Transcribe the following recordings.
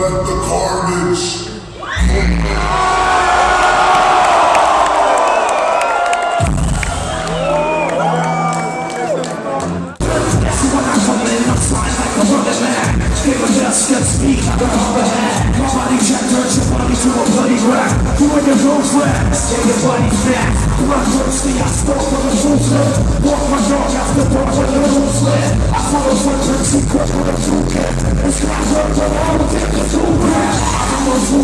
Let the carnage Nobody check, turn your body to a bloody wreck You and your girlfriend, get your body fat Blood thirsty, I stole from the rooster Walk my dog after dark with the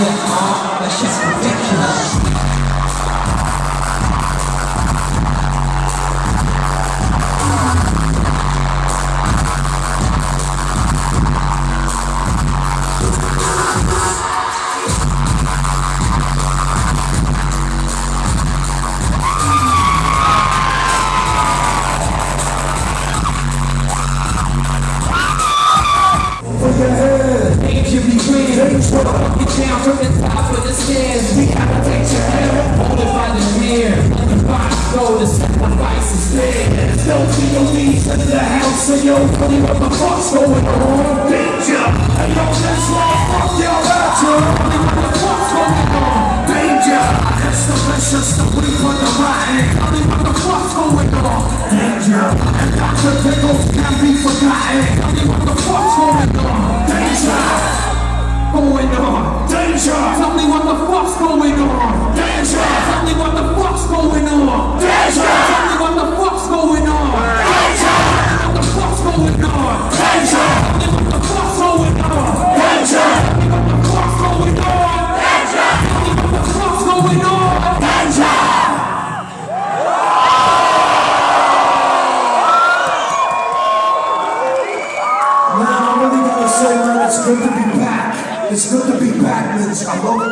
huh? That shit's. Green, get down from the top of the stairs. We gotta take your head, hold it by the hair. Let the body go, the sacrifice is there. Don't be your knees into the house, and yo, funny what the fuck's going on. Danger, and yo, that's right, fuck your rapture. Funny what the fuck's going on. Danger, that's the vicious, the weak for the rotten. Funny what the fuck's going on. Danger, and Dr. Pickles can't be forgotten. Funny what the fuck's going on. Good to be back. It's good to be back, love it.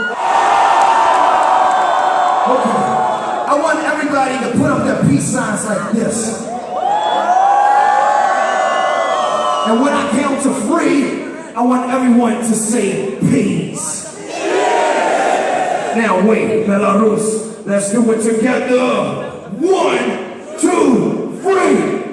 Okay. I want everybody to put up their peace signs like this. And when I count to three, I want everyone to say peace. Now wait, Belarus, let's do it together. One, two, three.